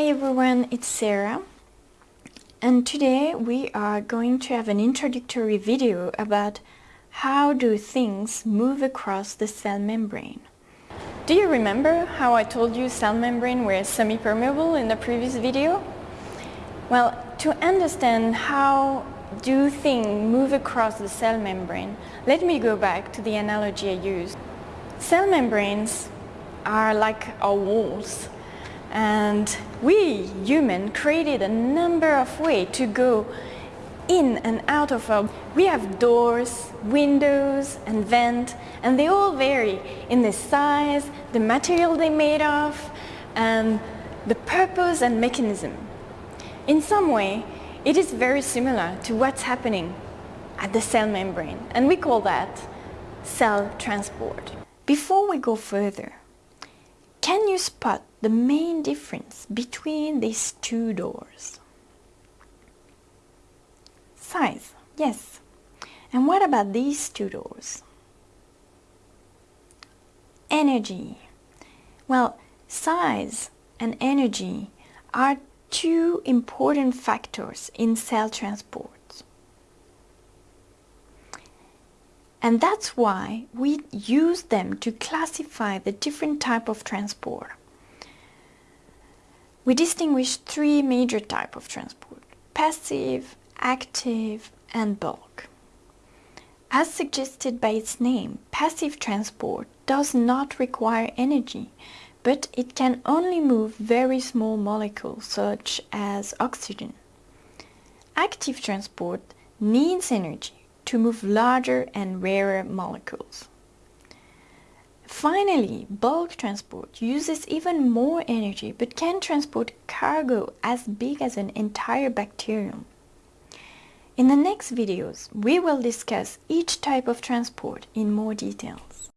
everyone, it's Sarah and today we are going to have an introductory video about how do things move across the cell membrane. Do you remember how I told you cell membrane were semi-permeable in the previous video? Well, to understand how do things move across the cell membrane, let me go back to the analogy I used. Cell membranes are like our walls and we, human, created a number of ways to go in and out of our... We have doors, windows and vents and they all vary in the size, the material they're made of and the purpose and mechanism. In some way, it is very similar to what's happening at the cell membrane and we call that cell transport. Before we go further, you spot the main difference between these two doors? Size, yes. And what about these two doors? Energy. Well, size and energy are two important factors in cell transport. And that's why we use them to classify the different type of transport. We distinguish three major type of transport, passive, active and bulk. As suggested by its name, passive transport does not require energy, but it can only move very small molecules such as oxygen. Active transport needs energy to move larger and rarer molecules. Finally, bulk transport uses even more energy but can transport cargo as big as an entire bacterium. In the next videos, we will discuss each type of transport in more details.